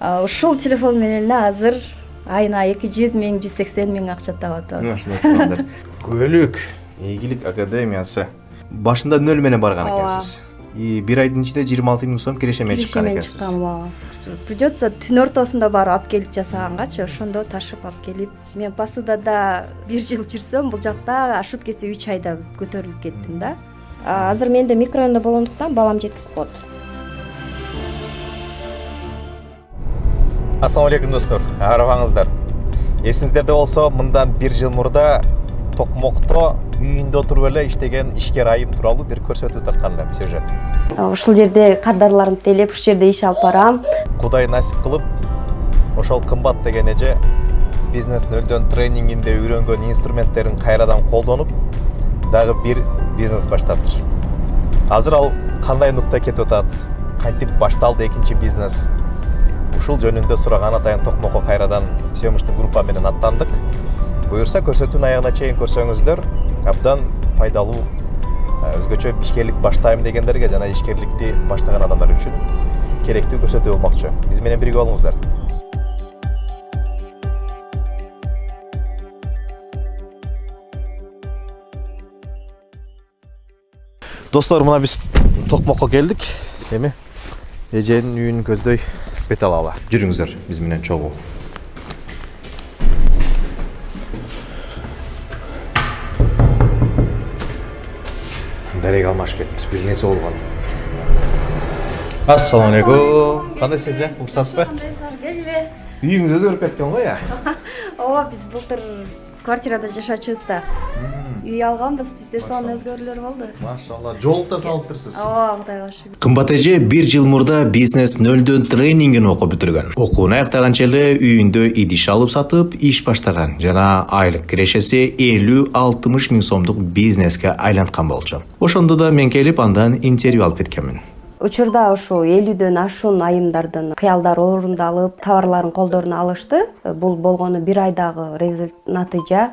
ушул телефон менен эле азыр айына эки жүз миң жүз сексен миң акча таап атабыз ушундай күбөлүк ийгилик академиясы. Башында нөл менен барган экенсиз. И бир айдын ичинде жыйырма алты миң сом киреше менен чыккан киреше менен экенсиз. чыккан ооба придется түн ортосунда барып алып келип жасагангачы ошондо ташып алып келип. Мен посудада бир жыл жүрсөм бул жакта ашып кетсе үч айда көтөрүлүп кеттим да. А, азыр менде микрорайондо болгондуктан балам жеткизип коет ассаламу алейкум достор арыбаңыздар эсиңиздерде болсо мындан бир жыл мурда токмокто үйүндө отуруп эле иштеген ишкер айым тууралуу бир көрсөтүү тарткан элем сюжет ушул жерде кардарларымды тейлеп ушул жерде иш алып барам. Кудай насип кылып ошол кымбат деген эже бизнес нөлдөн тренингинде үйрөнгөн инструменттерин кайрадан колдонуп дагы бир бизнес баштаптыр азыр ал кандай нукта кетип атат? Кантип башталды экинчи бизнес? Ушул жөнүндө сураган атайын токмокко кайрадан съемочный группа менен аттандык. Буюрса көрсөтүүнүн аягына чейин көрсөңүздөр абдан пайдалуу э, өзгөчө ишкерлик баштайм дегендерге жана ишкерликти баштаган адамдар үчүн керектүү көрсөтүү болмокчу. Биз менен бирге болуңуздар. Достор мына биз токмокко келдик. Эми эженин үйүн көздөй. Бет алалы жүрүңүздөр биз менен чогуу дарега алмашып кетиптир бир нерсе болгон ассаламу алейкум кандайсыңыз э уруксатпы келгиле үйүңүз өзгөрүп кеткен го э ооба биз былтыр квартирада жашачубуз да үй алганбыз бизде сонун өзгөрүүлөр болду машалла жолук да салыптырсыз. Ооба кудайга шүгүр кымбат эже бир жыл мурда бизнес нөлдөн тренингин окуп бүтүргөн. Окууну аяктаганча эле үйүндө идиш алып сатып иш баштаган жана айлык кирешеси элүү алтымыш миң сомдук бизнеске айланткан болчу. Ошондо да мен келип андан интервью алып кеткенмин. Учурда ушу элүүдөн ашуун айымдардын кыялдары орундалып товарларын колдоруна алышты. Бул болгону бир айдагы натыйжа.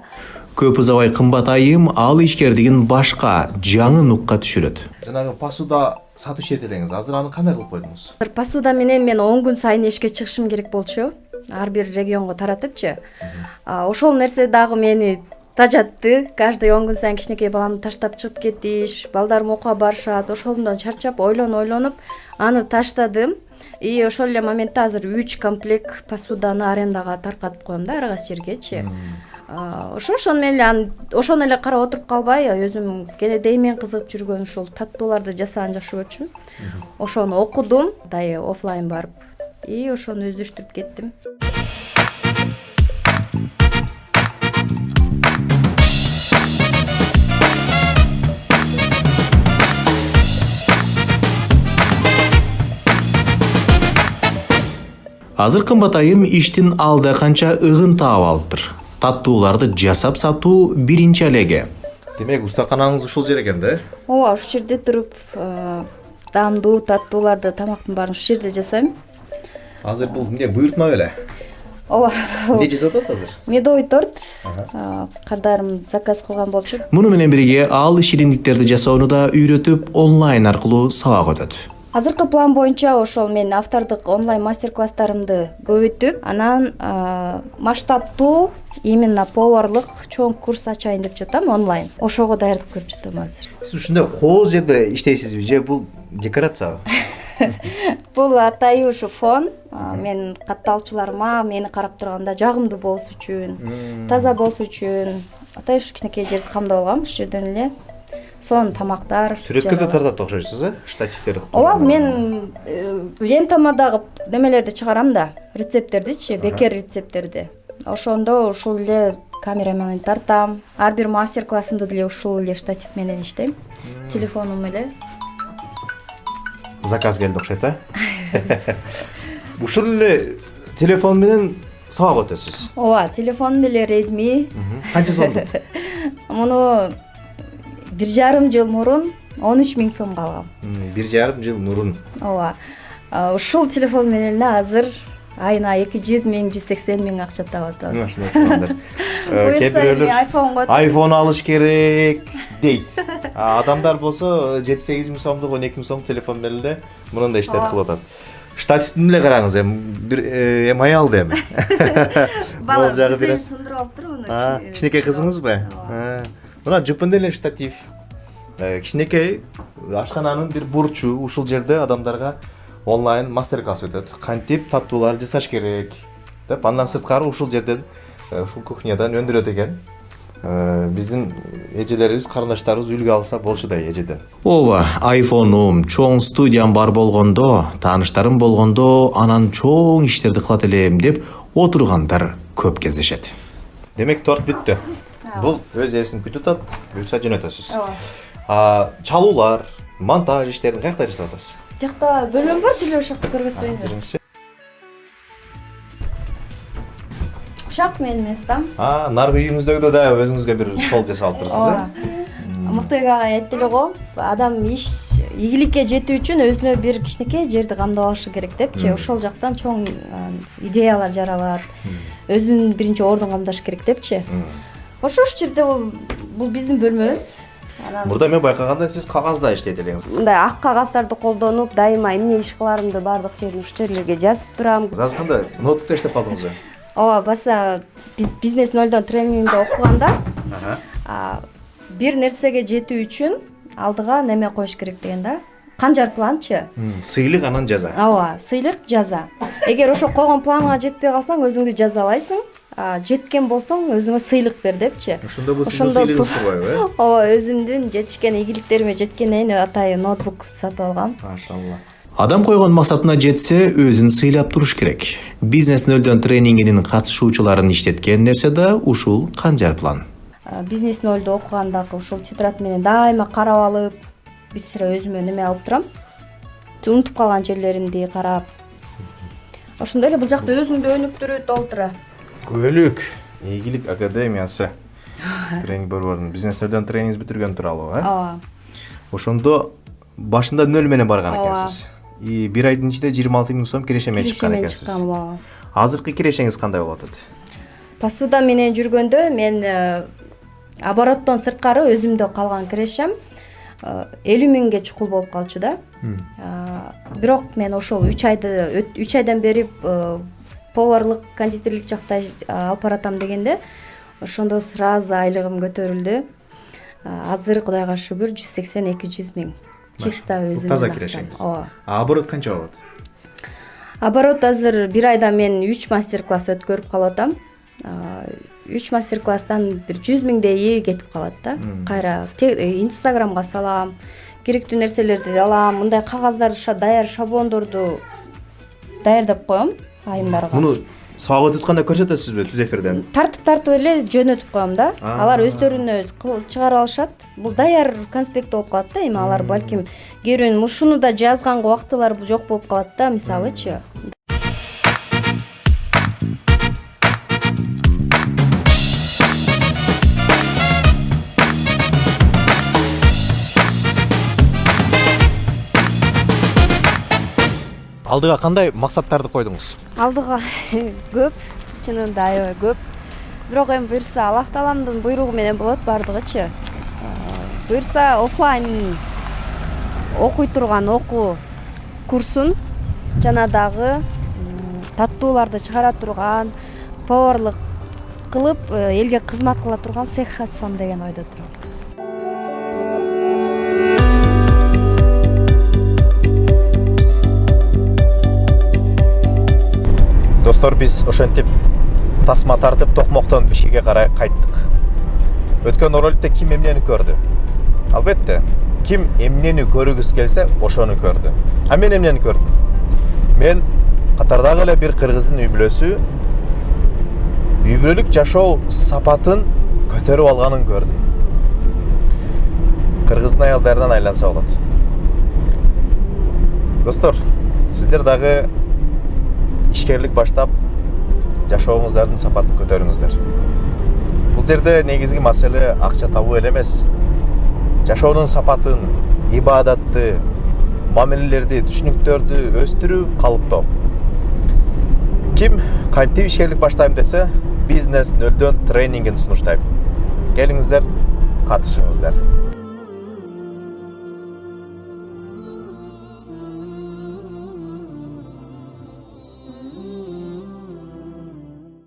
Көп узабай кымбат айым ал ишкердигин башка жаңы нукка түшүрөт. Жанагы посуда сатуучу эди элеңиз азыр аны кандай кылып койдуңуз? Азыр посуда менен мен он күн сайын эшикке чыгышым керек болчу. Ар бир регионго таратыпчы. А, ошол нерсе дагы мени тажатты каждый он күн сайын кичинекей баламды таштап чыгып кетиш балдарым окууга барышат ошондон чарчап ойлонуп ойлонуп аны таштадым. И ошол эле моментте азыр үч комплект посуданы арендага таркатып коем да ар кайсы жергечи ошо ошону менен эле аны ошону эле карап отуруп калбай өзүм кенедей менен кызыгып жүргөн ушул таттууларды жасаганды жакшы көрчүмүн ошону окудум дайы оффлайн барып и ошону өздөштүрүп кеттим азыр кымбат айым иштин алда канча ыгын таап алыптыр. Таттууларды жасап сатуу биринчи алеге. Демек устаканаңыз ушул жер экен да? Э ооба ушул жерде туруп э, даамдуу таттууларды тамактын баарын ушул жерде жасайм. Азыр бул эмне буйртма беле? Ооба эмне жасап атат азыр? медовый торт. Э, кардарым заказ кылган болчу. Муну менен бирге ал шириндиктерди жасоону да үйрөтүп онлайн аркылуу сабак өтөт. Азыркы план боюнча ошол мен автордук онлайн мастер класстарымды көбөйтүп анан масштабтуу именно поварлык чоң курс ачайын деп жатам онлайн. Ошого даярдык көрүп жатам азыр. Сиз ушундай кооз жерде иштейсизби же бул декорациябы? Бул атайы ушу фон. Мен катталуучуларыма мени карап турганда жагымдуу болуш үчүн таза болуш үчүн атайы ушу кичинекей жерди камдап алгам ушул жерден эле сонун тамактар сүрөткө да жанагы- тартат окшойсуз э штативдер ооба мен э, лентама дагы немелерди чыгарам да рецепттердичи бекер рецепттерди ошондо ушул эле камера менен тартам. Ар бир мастер классымды деле ушул эле штатив менен иштейм. Телефонум эле. Заказ келди окшойт э? Ушул эле телефон менен сабак өтөсүз. Ооба телефонум деле редми канча сомдук? Муну бир жарым жыл мурун он үч миң сомго алгам бир жарым жыл мурун ооба ушул телефон менен эле азыр айына эки жүз миң жүз сексен миң акча таап атабыз кээ бирөөлөр айфонго айфон алыш керек дейт адамдар болсо жети сегиз миң сомдук он эки миң сомдук телефон менен эле мындай иштерди Ооба. кылып атат штативдин эле караңыз эми бир э, эми аялды эми бала жагы бир сындырып алыптыр муну кичинекей кызыңызбы А, мына жупунда эле штатив кичинекей ашкананын бир бурчу ушул жерде адамдарга онлайн мастер класс өтөт кантип таттуулар жасаш керек деп андан сырткары ушул жерден ушул кухнядан өндүрөт экен биздин эжелерибиз карындаштарыбыз үлгү алса болчудай эжеден ооба айфонум чоң студиям бар болгондо тааныштарым болгондо анан чоң иштерди кылат элем деп отургандар көп кездешет демек торт бүттү бул өз ээсин күтүп атат буюрса жөнөтөсүз чалуулар монтаж иштерин каякта жасап атасыз жакта бөлмөм бар жиле ошол жакта көргөзбөйүнбү Биринчи. ушак менин А, наркы үйүңүздөгү да өзүңүзгө бир стол жасап алыптырсыз э ооба мыктыбек ага айтты эле го адам иш ийгиликке жетүү үчүн өзүнө бир кичинекей жерди камдап алышы керек депчи ошол жактан чоң идеялар жаралат өзүн биринчи ордун камдаш керек депчи ошол жерде бул- биздин бөлмөбүз. Анан мурда мен байкаганда сиз кагазда иштейт элеңиз мындай ак кагаздарды колдонуп дайыма эмне иш кыларымды баардык жерин ушул жерлерге жазып турам жазганда ноутбукта иштеп калдыңызбы ооба баса биз бизнес нөлдөн тренингде окуганда а, бир нерсеге жетүү үчүн алдыга неме коюш керек деген да канжар планчы сыйлык анан жаза ооба сыйлык жаза эгер ошол койгон планга жетпей калсаң өзүңдү жазалайсың а, жеткен болсоң өзүңө сыйлык бер депчи ошондо бул сиздин Ошондо сыйлыгыңыз бул- турбайбы э ооба өзүмдүн жетишкен ийгиликтериме жеткенден кийин атайын ноутбук сатып алгам машалла адам койгон максатына жетсе өзүн сыйлап туруш керек бизнес нөлдөн тренингинин катышуучуларын иштеткен нерсе да ушул канжар план бизнес нөлдү окугандагы ушул тетрадь менен дайыма карап алып бир сыйра өзүмө неме алып турам унутуп калган жерлеримди карап ошондой эле бул жакта өзүңдү өнүктүрүү толтура күбөлүк ийгилик академиясы тренинг борборунун бизнес нөлдөн тренингиңиз бүтүргөн тууралуу э ооба ошондо башында нөл менен барган экенсиз и бир айдын ичинде жыйырма алты миң сом киреше менен чыккан экенсиз чыккам ооба азыркы кирешеңиз кандай болуп атат посуда менен жүргөндө мен обороттон сырткары өзүмдө калган кирешем элүү миңге чукул болуп калчу да. А, бирок мен ошол үч айды үч айдан бери э, поварлык кондитерлик жакта алып баратам дегенде ошондо сразу айлыгым көтөрүлдү. Азыр кудайга шүгүр жүз сексен эки жүз миң. Чисто өзүмдүн таза кирешеңиз ооба. Оборот канча болот? Оборот азыр бир айда мен үч мастер класс өткөрүп калып атам үч мастер класстан бир жүз миңдейи кетип калат да. Кайра э, инстаграмга салам керектүү нерселерди алам мындай кагаздар даяр шаблондорду даярдап коем айымдарга. Муну сабак өтүп көрсөтөсүзбү түз эфирден? Тартып тартып эле жөнөтүп коем да. Алар өздөрүнө чыгарып алышат. Бул даяр конспект болуп калат да эми алар балким кээ бирөөнүн ушуну да жазганга убактылар жок болуп калат да мисалычы алдыга кандай максаттарды койдуңуз алдыга көп чынында аябай көп. Бирок эми буюрса аллах тааламдын буйругу менен болот баардыгычы Э, буюрса оффлайн окуй турган окуу курсун жана дагы таттууларды чыгара турган поварлык кылып элге кызмат кыла турган цех ачсам деген ойдо турам достор биз ошентип тасма тартып токмоктон бишкекке карай кайттык. Өткөн роликте ким эмнени көрдү? Албетте ким эмнени көргүсү келсе ошону көрдү. А мен эмнени көрдүм? Мен катардагы эле бир кыргыздын үй бүлөсү үй бүлөлүк жашоо сапатын көтөрүп алганын көрдүм. Кыргыздын аялдарынан айланса болот. Достор сиздер дагы ишкерлик баштап жашооңуздардын сапатын көтөрүңүздөр бул жерде негизги маселе акча табуу эле эмес жашоонун сапатын ибадатты мамилелерди түшүнүктөрдү өстүрүү калыптоо ким кантип ишкерлик баштайм десе бизнес нөлдөн тренингин сунуштайм келиңиздер катышыңыздар